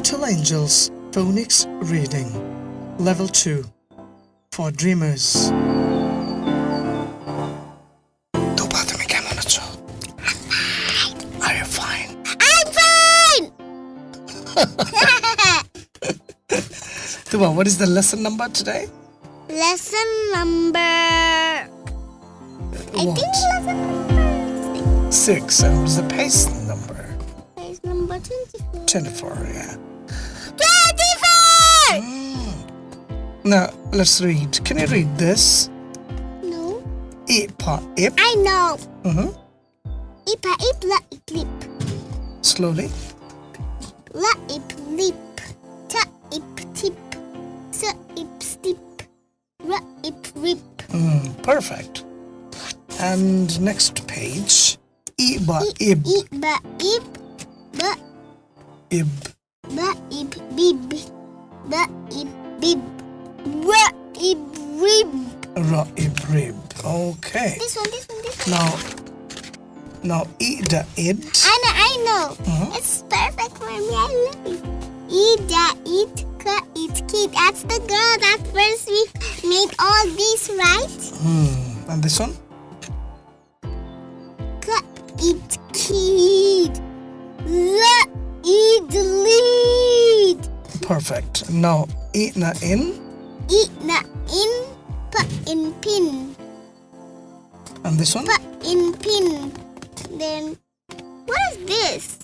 Little Angels Phonics Reading Level 2 For Dreamers fine? I'm fine! Tuba, what is the lesson number today? Lesson number... What? Number six. Six, and what is the pace number? Pace number 24. 24, yeah. 24! Now, let's read. Can you read this? No. Ipa ip. I know. Mm-hmm. Ipa ip la ip lip. Slowly. La ip lip. Ta ip tip. Sa ip stip. Ra ip rip. Mm, perfect. And next page. Iba ib. I ba ip. Ba Ib. ba ip bib. Ba ip bib. Ra ip rib. Ra ib rib. Okay. This one, this one, this one. Now, now ida id. I know, I know. Mhm. It's perfect for me. I love it. Ida, it, ka, it, kid. That's the girl that first we made all these, right? Hmm. And this one? Ka, it, kid. Perfect. Now ina in. It, na, in, pa, in, pin. And this one? Pa, in, pin. Then, what is this?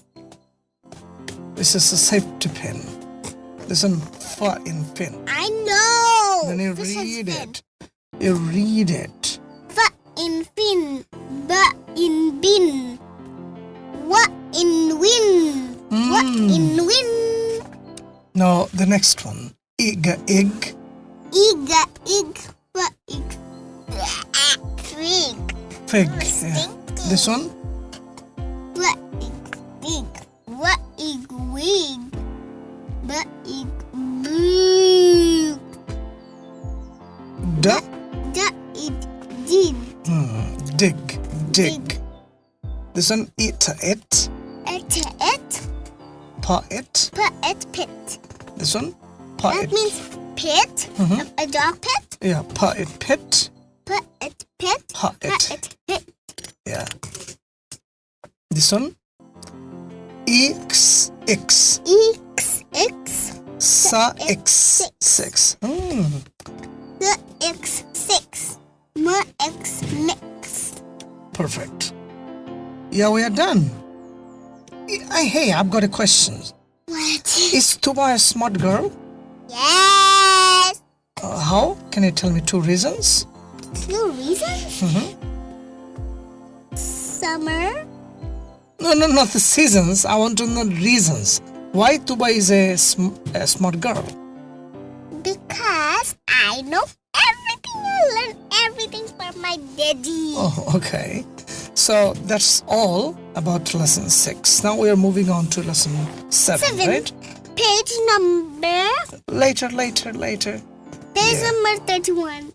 This is a safety pin. This one fa in pin. I know. Then you This read pin. it. You read it. Fa in fin, ba in bin, wa in win, wa Mm. in win, Now the next one. Iga ig. iga ig, wa ig, fig, Fig. Yeah. This one? What ig dig, What ig wig, ba ig big, Da. da it did, Hmm. Dig. Dig. This one ita it. et et, Pa it. pa et pit. This one? Pa That means pit, Mhm. a, a dog pit. Yeah. Pit. Pit. Pa Put it. it pit. Yeah. This one? X X X X Sa X X six. Hmm. the X six. M X mix. Perfect. Yeah, we are done. I, hey, I've got a question. Is Tuba a smart girl? Yes. Uh, how? Can you tell me two reasons? Two reasons. Mhm. Summer. No, no, not the seasons. I want to know reasons. Why Tuba is a, sm- a smart girl? Because I know everything. I learn everything from my daddy. Oh, okay. So that's all about lesson six. Now we are moving on to lesson seven, Seven. right? Page number. Later, later, later. Page Yeah. number thirty-one.